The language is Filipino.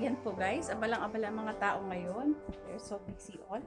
Ayan po guys, abalang-abala mga tao ngayon. They're so busy all.